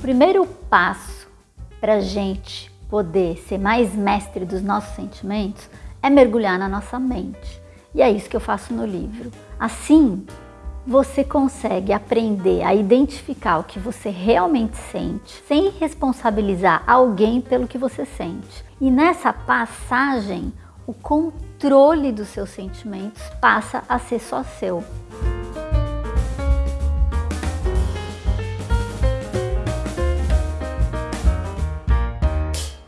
primeiro passo para a gente poder ser mais mestre dos nossos sentimentos é mergulhar na nossa mente. E é isso que eu faço no livro. Assim, você consegue aprender a identificar o que você realmente sente, sem responsabilizar alguém pelo que você sente. E nessa passagem, o controle dos seus sentimentos passa a ser só seu.